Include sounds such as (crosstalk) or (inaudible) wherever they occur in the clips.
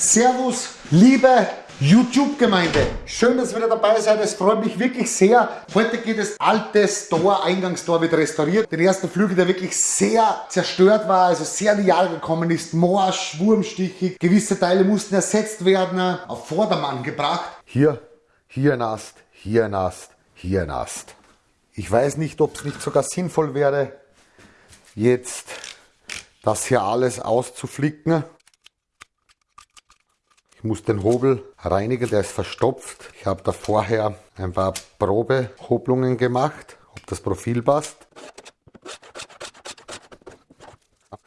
Servus, liebe YouTube-Gemeinde. Schön, dass ihr wieder dabei seid. Es freut mich wirklich sehr. Heute geht das alte Store, Eingangstor wird restauriert. Den ersten Flügel, der wirklich sehr zerstört war, also sehr in die Jahre gekommen ist. Morsch, wurmstichig. Gewisse Teile mussten ersetzt werden, auf Vordermann gebracht. Hier, hier ein Ast, hier ein Ast, hier ein Ast. Ich weiß nicht, ob es nicht sogar sinnvoll wäre, jetzt das hier alles auszuflicken. Ich muss den Hobel reinigen, der ist verstopft. Ich habe da vorher ein paar Probehobelungen gemacht, ob das Profil passt.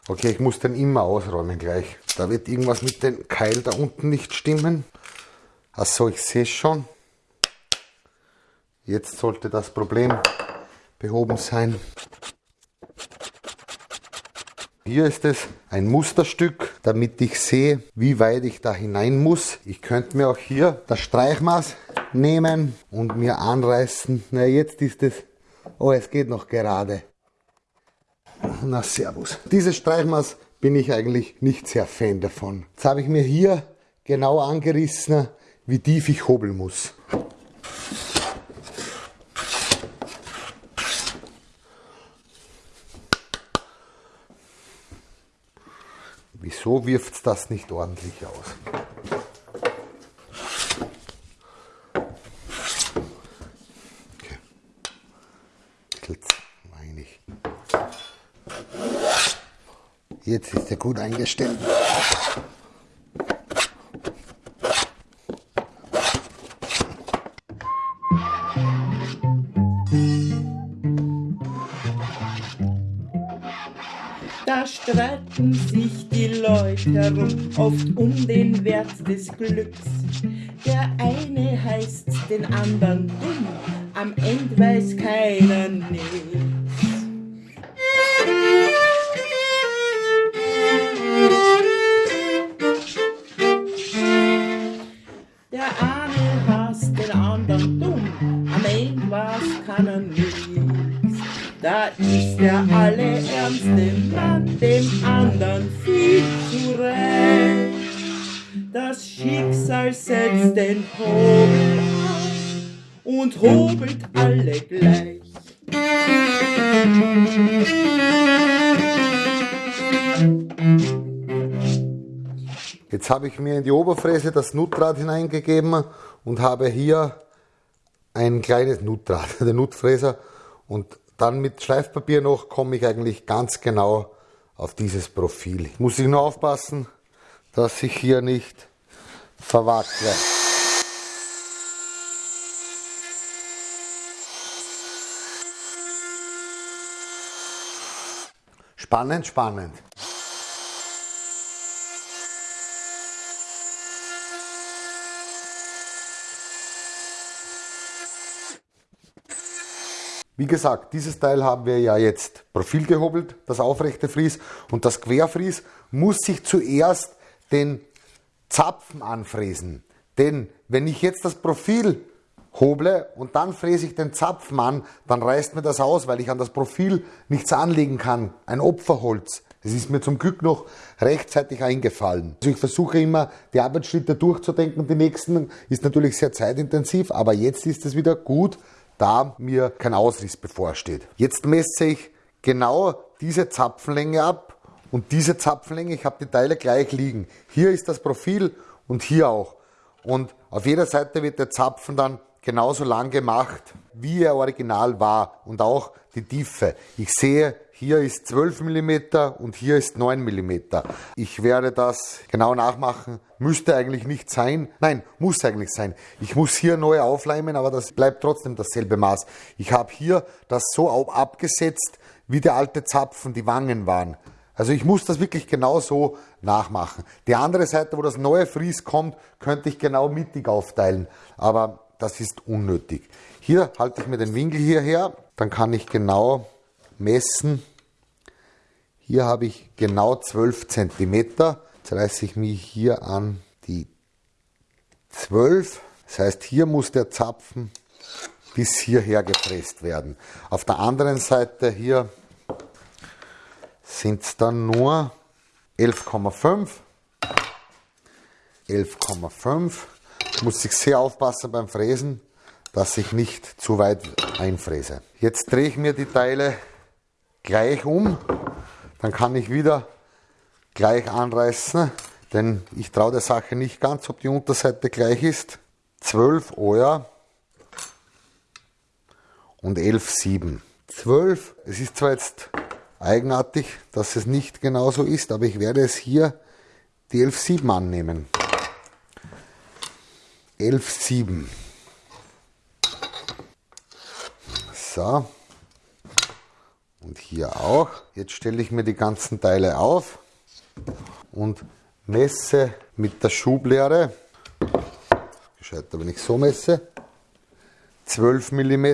Okay, ich muss den immer ausräumen gleich. Da wird irgendwas mit dem Keil da unten nicht stimmen. Achso, ich sehe schon. Jetzt sollte das Problem behoben sein. Hier ist es ein Musterstück, damit ich sehe, wie weit ich da hinein muss. Ich könnte mir auch hier das Streichmaß nehmen und mir anreißen. Na, jetzt ist es, oh, es geht noch gerade. Na, servus. Dieses Streichmaß bin ich eigentlich nicht sehr Fan davon. Jetzt habe ich mir hier genau angerissen, wie tief ich hobeln muss. Wieso wirft das nicht ordentlich aus? Okay. Jetzt ist er gut eingestellt. Streiten sich die Leute herum, oft um den Wert des Glücks. Der eine heißt den anderen dumm, am Ende weiß keiner nichts. Der eine hasst den anderen dumm, am Ende weiß keiner nichts. Da ist der den Hobel an und hobelt alle gleich. Jetzt habe ich mir in die Oberfräse das Nutrad hineingegeben und habe hier ein kleines Nutrad, (laughs) der Nutfräser. Und dann mit Schleifpapier noch komme ich eigentlich ganz genau auf dieses Profil. Muss ich nur aufpassen, dass ich hier nicht verwackle. Spannend, spannend. Wie gesagt, dieses Teil haben wir ja jetzt Profil gehobelt, das aufrechte Fries und das Querfries muss sich zuerst den Zapfen anfräsen. Denn wenn ich jetzt das Profil hoble und dann fräse ich den Zapfen an, dann reißt mir das aus, weil ich an das Profil nichts anlegen kann. Ein Opferholz. Es ist mir zum Glück noch rechtzeitig eingefallen. Also ich versuche immer, die Arbeitsschritte durchzudenken. Die nächsten ist natürlich sehr zeitintensiv, aber jetzt ist es wieder gut, da mir kein Ausriss bevorsteht. Jetzt messe ich genau diese Zapfenlänge ab und diese Zapfenlänge, ich habe die Teile gleich liegen. Hier ist das Profil und hier auch. Und auf jeder Seite wird der Zapfen dann genauso lang gemacht, wie er original war und auch die Tiefe. Ich sehe, hier ist 12 mm und hier ist 9 mm. Ich werde das genau nachmachen. Müsste eigentlich nicht sein. Nein, muss eigentlich sein. Ich muss hier neu aufleimen, aber das bleibt trotzdem dasselbe Maß. Ich habe hier das so abgesetzt, wie der alte Zapfen die Wangen waren. Also ich muss das wirklich genau so nachmachen. Die andere Seite, wo das neue Fries kommt, könnte ich genau mittig aufteilen. Aber das ist unnötig. Hier halte ich mir den Winkel hierher, dann kann ich genau messen. Hier habe ich genau 12 cm. Jetzt reiße ich mich hier an die 12. Das heißt, hier muss der Zapfen bis hierher gepresst werden. Auf der anderen Seite hier sind es dann nur 11,5. 11,5. Muss ich sehr aufpassen beim Fräsen, dass ich nicht zu weit einfräse. Jetzt drehe ich mir die Teile gleich um. Dann kann ich wieder gleich anreißen, denn ich traue der Sache nicht ganz, ob die Unterseite gleich ist. 12, oh ja, und 11,7. 12, es ist zwar jetzt eigenartig, dass es nicht genauso ist, aber ich werde es hier die 11,7 annehmen. 11,7. So. Und hier auch. Jetzt stelle ich mir die ganzen Teile auf und messe mit der Schublehre. Gescheiter, wenn ich so messe. 12 mm.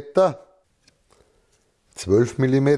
12 mm.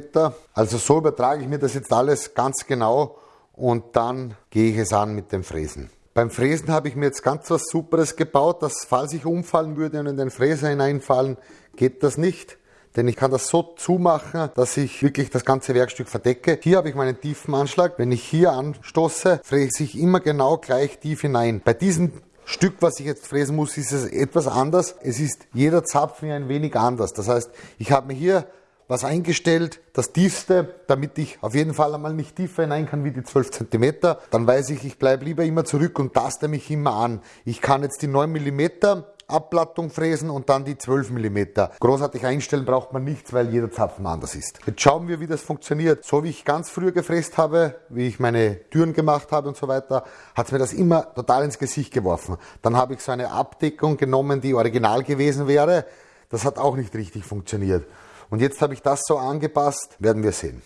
Also so übertrage ich mir das jetzt alles ganz genau und dann gehe ich es an mit dem Fräsen. Beim Fräsen habe ich mir jetzt ganz was Superes gebaut, dass falls ich umfallen würde und in den Fräser hineinfallen, geht das nicht. Denn ich kann das so zumachen, dass ich wirklich das ganze Werkstück verdecke. Hier habe ich meinen tiefen Anschlag. Wenn ich hier anstoße, fräse ich immer genau gleich tief hinein. Bei diesem Stück, was ich jetzt fräsen muss, ist es etwas anders. Es ist jeder Zapfen ein wenig anders. Das heißt, ich habe mir hier was eingestellt, das tiefste, damit ich auf jeden Fall einmal nicht tiefer hinein kann wie die 12 cm. Dann weiß ich, ich bleibe lieber immer zurück und taste mich immer an. Ich kann jetzt die 9 mm Abplattung fräsen und dann die 12 mm. Großartig einstellen braucht man nichts, weil jeder Zapfen anders ist. Jetzt schauen wir, wie das funktioniert. So wie ich ganz früher gefräst habe, wie ich meine Türen gemacht habe und so weiter, hat mir das immer total ins Gesicht geworfen. Dann habe ich so eine Abdeckung genommen, die original gewesen wäre. Das hat auch nicht richtig funktioniert. Und jetzt habe ich das so angepasst, werden wir sehen.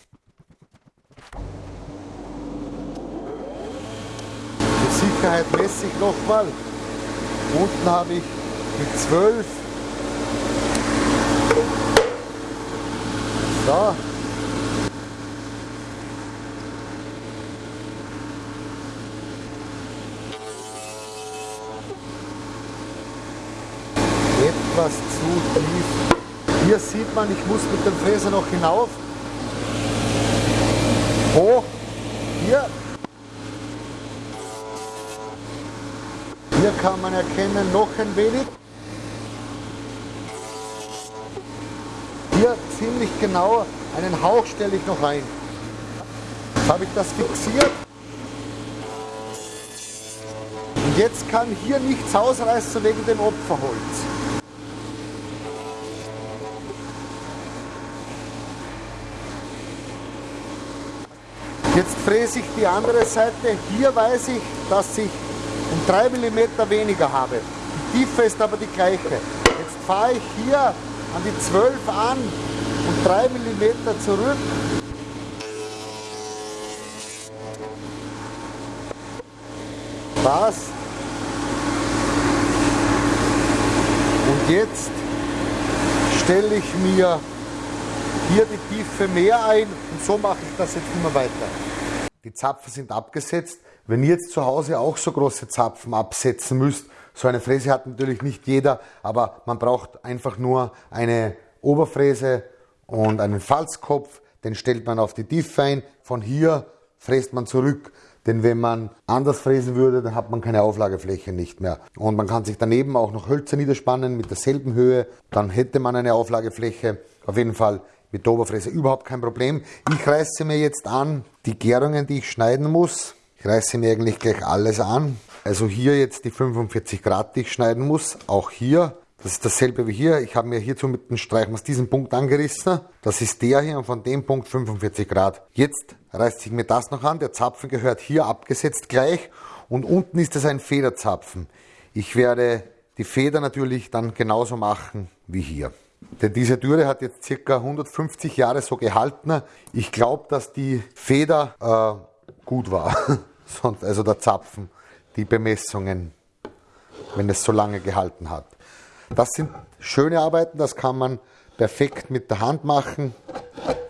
Zur Sicherheit messe ich nochmal. Unten habe ich die 12. So. Etwas zu tief hier sieht man, ich muss mit dem Fräser noch hinauf. Hoch. Hier. Hier kann man erkennen, noch ein wenig. Hier ziemlich genau, einen Hauch stelle ich noch ein. Jetzt habe ich das fixiert. Und jetzt kann hier nichts ausreißen wegen dem Opferholz. Jetzt fräse ich die andere Seite. Hier weiß ich, dass ich um 3 mm weniger habe. Die Tiefe ist aber die gleiche. Jetzt fahre ich hier an die 12 an und 3 mm zurück. Passt. Und jetzt stelle ich mir hier die Tiefe mehr ein und so mache ich das jetzt immer weiter. Die Zapfen sind abgesetzt. Wenn ihr jetzt zu Hause auch so große Zapfen absetzen müsst, so eine Fräse hat natürlich nicht jeder, aber man braucht einfach nur eine Oberfräse und einen Falzkopf, den stellt man auf die Tiefe ein, von hier fräst man zurück. Denn wenn man anders fräsen würde, dann hat man keine Auflagefläche nicht mehr. Und man kann sich daneben auch noch Hölzer niederspannen mit derselben Höhe, dann hätte man eine Auflagefläche. Auf jeden Fall mit der Oberfräse überhaupt kein Problem. Ich reiße mir jetzt an die Gärungen, die ich schneiden muss. Ich reiße mir eigentlich gleich alles an. Also hier jetzt die 45 Grad, die ich schneiden muss. Auch hier. Das ist dasselbe wie hier. Ich habe mir hierzu mit dem Streichmaß diesen Punkt angerissen. Das ist der hier und von dem Punkt 45 Grad. Jetzt reiße ich mir das noch an. Der Zapfen gehört hier abgesetzt gleich. Und unten ist es ein Federzapfen. Ich werde die Feder natürlich dann genauso machen wie hier. Denn diese Türe hat jetzt circa 150 Jahre so gehalten. Ich glaube, dass die Feder äh, gut war. (laughs) also der Zapfen, die Bemessungen, wenn es so lange gehalten hat. Das sind schöne Arbeiten, das kann man perfekt mit der Hand machen.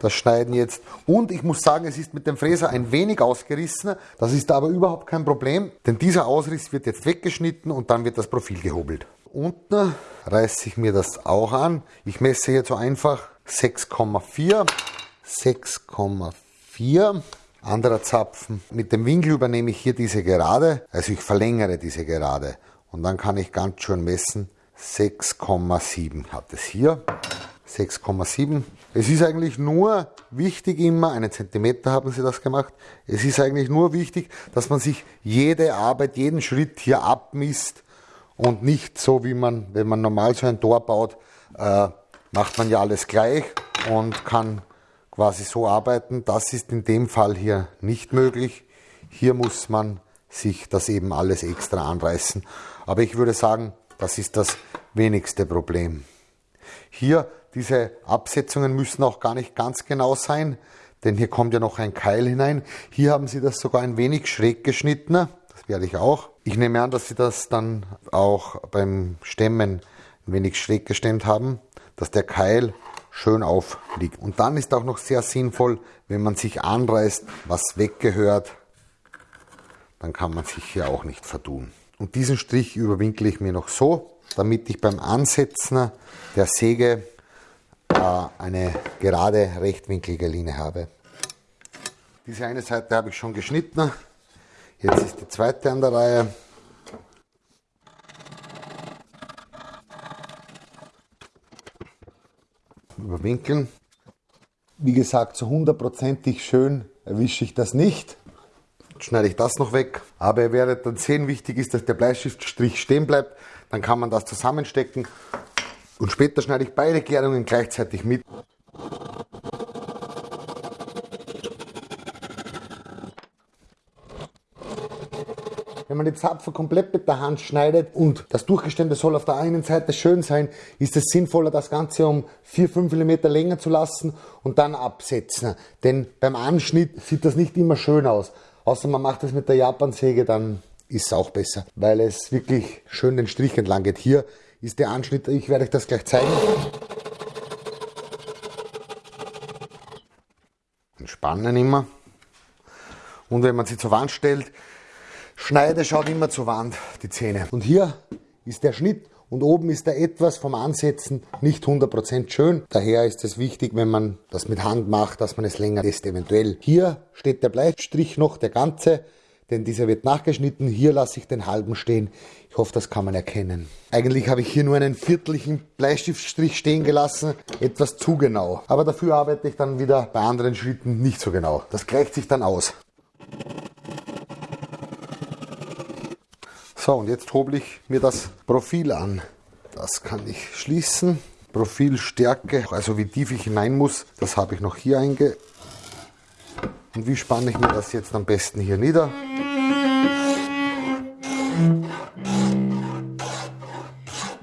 Das Schneiden jetzt. Und ich muss sagen, es ist mit dem Fräser ein wenig ausgerissen. Das ist aber überhaupt kein Problem, denn dieser Ausriss wird jetzt weggeschnitten und dann wird das Profil gehobelt unten reiße ich mir das auch an. Ich messe jetzt so einfach 6,4. 6,4. anderer Zapfen. Mit dem Winkel übernehme ich hier diese Gerade, also ich verlängere diese Gerade. Und dann kann ich ganz schön messen, 6,7 hat es hier. 6,7. Es ist eigentlich nur wichtig immer, einen Zentimeter haben sie das gemacht, es ist eigentlich nur wichtig, dass man sich jede Arbeit, jeden Schritt hier abmisst und nicht so wie man, wenn man normal so ein Tor baut, äh, macht man ja alles gleich und kann quasi so arbeiten. Das ist in dem Fall hier nicht möglich. Hier muss man sich das eben alles extra anreißen. Aber ich würde sagen, das ist das wenigste Problem. Hier, diese Absetzungen müssen auch gar nicht ganz genau sein, denn hier kommt ja noch ein Keil hinein. Hier haben Sie das sogar ein wenig schräg geschnitten. Das werde ich auch. Ich nehme an, dass Sie das dann auch beim Stemmen ein wenig schräg gestemmt haben, dass der Keil schön aufliegt. Und dann ist auch noch sehr sinnvoll, wenn man sich anreißt, was weggehört, dann kann man sich hier auch nicht verdun. Und diesen Strich überwinkle ich mir noch so, damit ich beim Ansetzen der Säge äh, eine gerade rechtwinklige Linie habe. Diese eine Seite habe ich schon geschnitten. Jetzt ist die zweite an der Reihe. Überwinkeln. Wie gesagt, so hundertprozentig schön erwische ich das nicht. Jetzt schneide ich das noch weg. Aber ihr werdet dann sehen, wichtig ist, dass der Bleistiftstrich stehen bleibt. Dann kann man das zusammenstecken. Und später schneide ich beide Klärungen gleichzeitig mit. Man die Zapfen komplett mit der Hand schneidet und das Durchgestände soll auf der einen Seite schön sein, ist es sinnvoller, das Ganze um 4-5 mm länger zu lassen und dann absetzen. Denn beim Anschnitt sieht das nicht immer schön aus. Außer man macht das mit der Japansäge, dann ist es auch besser, weil es wirklich schön den Strich entlang geht. Hier ist der Anschnitt, ich werde euch das gleich zeigen. Entspannen immer. Und wenn man sie zur Wand stellt, Schneide schaut immer zur Wand, die Zähne. Und hier ist der Schnitt und oben ist er etwas vom Ansetzen nicht 100% schön. Daher ist es wichtig, wenn man das mit Hand macht, dass man es länger lässt eventuell. Hier steht der Bleistrich noch, der ganze, denn dieser wird nachgeschnitten. Hier lasse ich den halben stehen. Ich hoffe, das kann man erkennen. Eigentlich habe ich hier nur einen viertlichen Bleistiftstrich stehen gelassen, etwas zu genau. Aber dafür arbeite ich dann wieder bei anderen Schritten nicht so genau. Das gleicht sich dann aus. So, und jetzt hobel ich mir das Profil an. Das kann ich schließen. Profilstärke, also wie tief ich hinein muss, das habe ich noch hier einge... Und wie spanne ich mir das jetzt am besten hier nieder?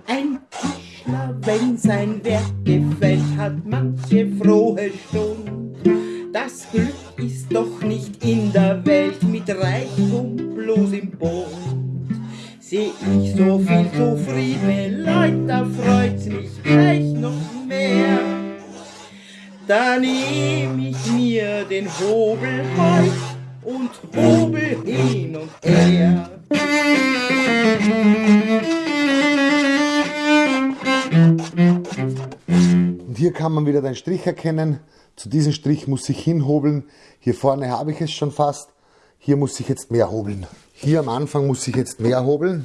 Ein Tischler, wenn sein Werk gefällt, hat manche frohe Stunde. Das Glück ist doch nicht in der Welt mit Reichtum bloß im Boden seh ich so viel zufriedene Leute, da freut's mich gleich noch mehr. Da nehm ich mir den Hobel heut und hobel hin und her. Und hier kann man wieder den Strich erkennen. Zu diesem Strich muss ich hinhobeln. Hier vorne habe ich es schon fast. Hier muss ich jetzt mehr hobeln. Hier am Anfang muss ich jetzt mehr hobeln.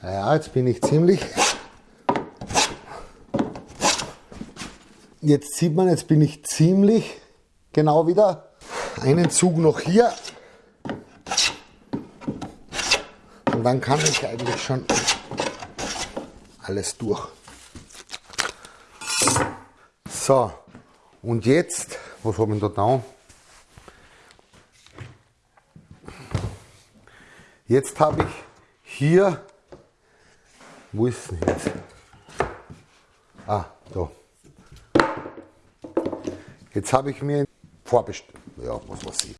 Ja, jetzt bin ich ziemlich. Jetzt sieht man, jetzt bin ich ziemlich genau wieder. Einen Zug noch hier. Und dann kann ich eigentlich schon alles durch. So, und jetzt was haben wir da Jetzt habe ich hier, wo ist denn jetzt? Ah, da. Jetzt habe ich mir vorbestellt, ja, was weiß ich.